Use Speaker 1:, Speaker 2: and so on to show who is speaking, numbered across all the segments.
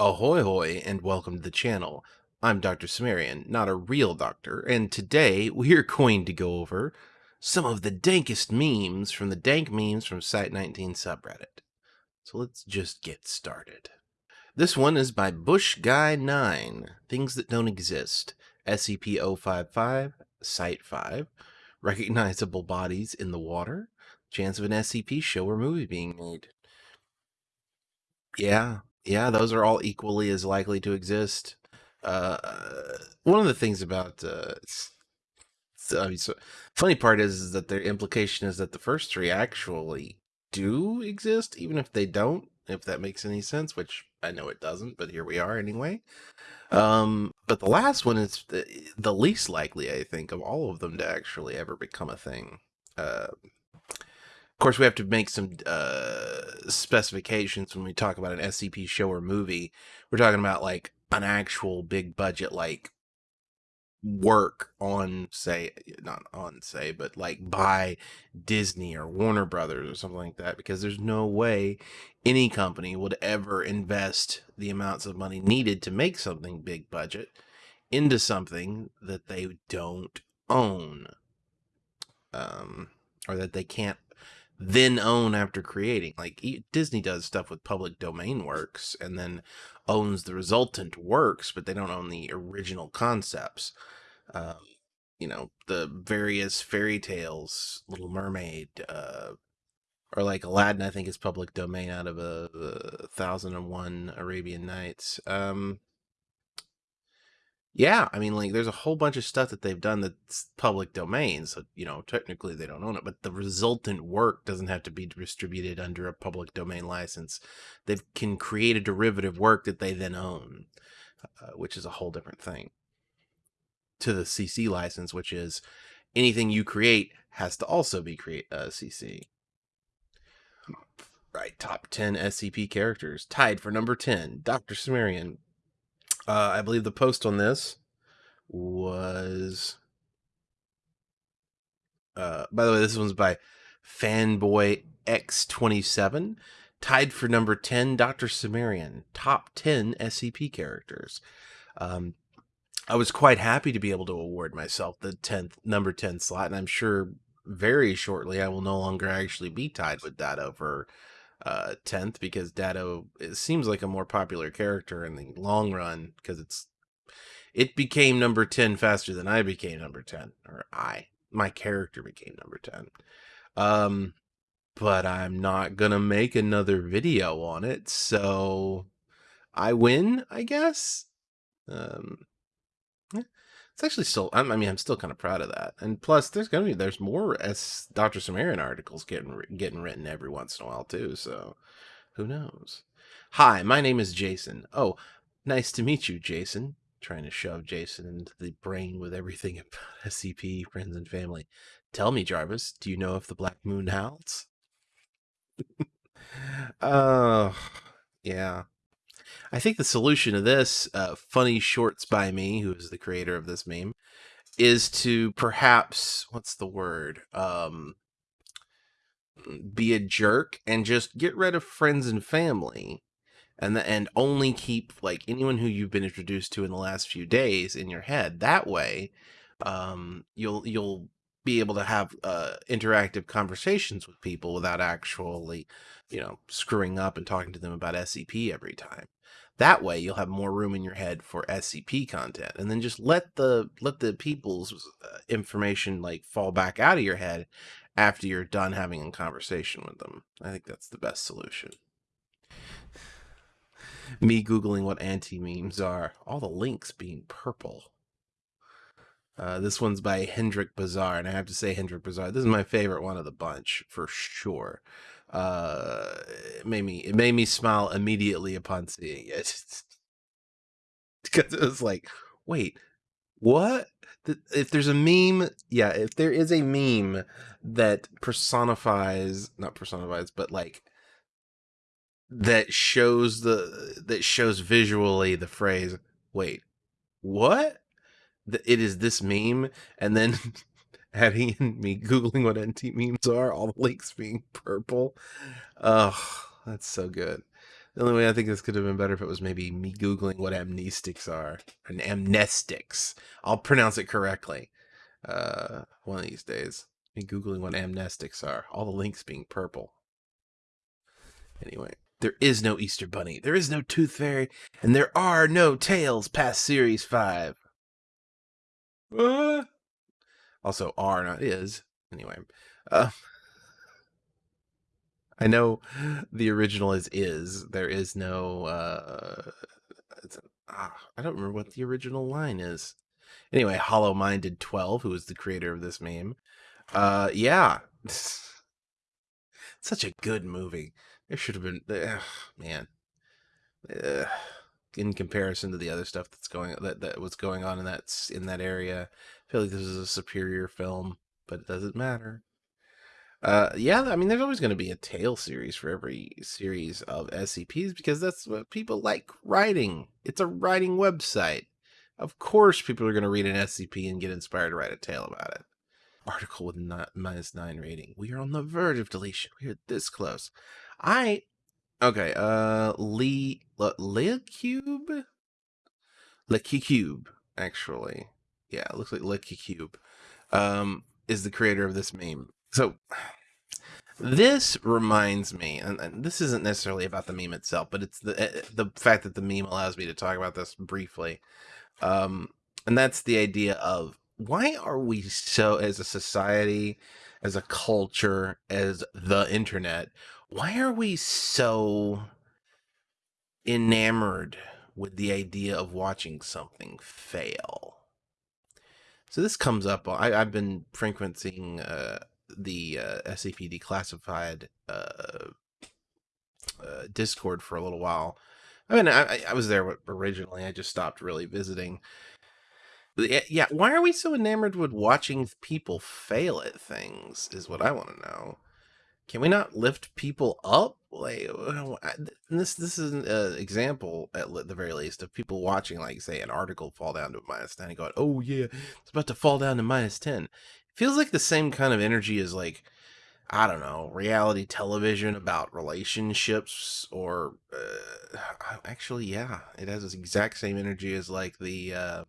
Speaker 1: Ahoy hoy and welcome to the channel. I'm Dr. Sumerian, not a real doctor, and today we're going to go over some of the dankest memes from the dank memes from Site19 subreddit. So let's just get started. This one is by Bush Guy 9 Things That Don't Exist, SCP 055, Site 5, Recognizable Bodies in the Water, Chance of an SCP show or movie being made. Yeah, yeah, those are all equally as likely to exist. Uh, one of the things about uh, so, I mean, so funny part is, is that their implication is that the first three actually do exist, even if they don't. If that makes any sense, which I know it doesn't, but here we are anyway. Um, but the last one is the, the least likely, I think, of all of them to actually ever become a thing. Uh, of course, we have to make some uh, specifications when we talk about an SCP show or movie. We're talking about like an actual big budget, like work on, say, not on, say, but like by Disney or Warner Brothers or something like that, because there's no way any company would ever invest the amounts of money needed to make something big budget into something that they don't own. Um, or that they can't then own after creating. Like Disney does stuff with public domain works and then owns the resultant works, but they don't own the original concepts. Um, you know, the various fairy tales, Little Mermaid, uh, or like Aladdin, I think is public domain out of a, a thousand and one Arabian Nights. Um, yeah, I mean, like, there's a whole bunch of stuff that they've done that's public domain, so you know, technically they don't own it, but the resultant work doesn't have to be distributed under a public domain license. They can create a derivative work that they then own, uh, which is a whole different thing. To the CC license, which is anything you create has to also be create uh, CC. Right, top 10 SCP characters. Tied for number 10, Dr. Sumerian, uh, I believe the post on this was. Uh, by the way, this one's by Fanboy X27. Tied for number 10, Dr. Sumerian. Top 10 SCP characters. Um, I was quite happy to be able to award myself the 10th, number 10 slot, and I'm sure very shortly I will no longer actually be tied with that over uh 10th because Dado seems like a more popular character in the long run because it's it became number 10 faster than I became number 10 or I my character became number 10 um but I'm not going to make another video on it so I win I guess? Um it's actually still i mean i'm still kind of proud of that and plus there's gonna be there's more as dr sumerian articles getting getting written every once in a while too so who knows? Hi my name is jason. Oh nice to meet you jason. Trying to shove jason into the brain with everything about scp friends and family. Tell me jarvis do you know if the black moon howls oh yeah I think the solution to this, uh, funny shorts by me, who is the creator of this meme, is to perhaps what's the word? Um, be a jerk and just get rid of friends and family, and the, and only keep like anyone who you've been introduced to in the last few days in your head. That way, um, you'll you'll be able to have uh, interactive conversations with people without actually, you know, screwing up and talking to them about SCP every time. That way you'll have more room in your head for SCP content and then just let the let the people's uh, information like fall back out of your head after you're done having a conversation with them. I think that's the best solution. Me googling what anti-memes are, all the links being purple. Uh, this one's by Hendrik Bazaar, and I have to say, Hendrik Bazaar, this is my favorite one of the bunch for sure. Uh it made me it made me smile immediately upon seeing it. Because it was like wait what? If there's a meme yeah if there is a meme that personifies not personifies but like that shows the that shows visually the phrase wait what it is this meme and then adding in me googling what anti-memes are, all the links being purple. Oh, that's so good. The only way I think this could have been better if it was maybe me googling what amnestics are. An amnestics. I'll pronounce it correctly. Uh, one of these days. Me googling what amnestics are. All the links being purple. Anyway, there is no Easter Bunny. There is no Tooth Fairy, and there are no tales past Series Five. Uh, also, are not is. Anyway, uh, I know the original is is. There is no. Uh, ah, I don't remember what the original line is. Anyway, Hollow Minded 12, who is the creator of this meme. Uh, yeah. Such a good movie. There should have been. Man. In comparison to the other stuff that's going that, that was going on in that in that area, I feel like this is a superior film, but it doesn't matter. Uh, yeah, I mean, there's always going to be a tale series for every series of SCPs because that's what people like writing. It's a writing website. Of course, people are going to read an SCP and get inspired to write a tale about it. Article with not minus nine rating. We are on the verge of deletion. We are this close. I okay. Uh, Lee Le Cube, Le Cube. Actually, yeah, it looks like Le Cube. Um, is the creator of this meme. So this reminds me, and, and, this isn't necessarily about the meme itself, but it's the eh, the fact that the meme allows me to talk about this briefly. Um, and that's the idea of why are we so, as a society, as a culture, as the internet, why are we so enamored with the idea of watching something fail? So this comes up. I, have been frequenting uh, the uh, SCP Declassified uh, uh, Discord for a little while. I mean, I, I was there originally. I just stopped really visiting. Yeah, why are we so enamored with watching people fail at things? Is what I want to know. Can we not lift people up? Like this, this is an example at the very least of people watching, like say, an article fall down to minus ten and going, "Oh yeah, it's about to fall down to minus 10 feels like the same kind of energy as like I don't know, reality television about relationships or uh, actually yeah, it has this exact same energy as like the uh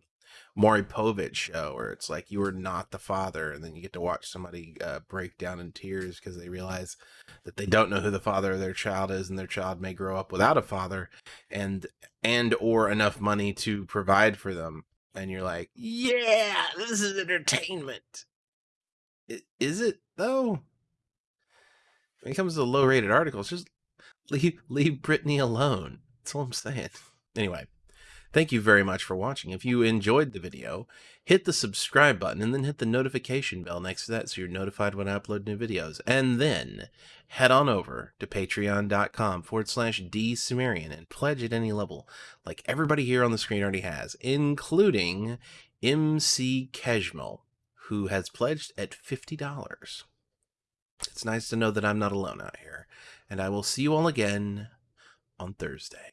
Speaker 1: Maury Povich show where it's like you are not the father and then you get to watch somebody uh, break down in tears because they realize that they don't know who the father of their child is and their child may grow up without a father and and or enough money to provide for them and you're like yeah this is entertainment is it though? When it comes to low rated articles, just leave leave Brittany alone. That's all I'm saying. Anyway, thank you very much for watching. If you enjoyed the video, hit the subscribe button and then hit the notification bell next to that so you're notified when I upload new videos. And then head on over to patreon.com forward slash dsumerian and pledge at any level, like everybody here on the screen already has, including MC Kejmal who has pledged at $50. It's nice to know that I'm not alone out here, and I will see you all again on Thursday.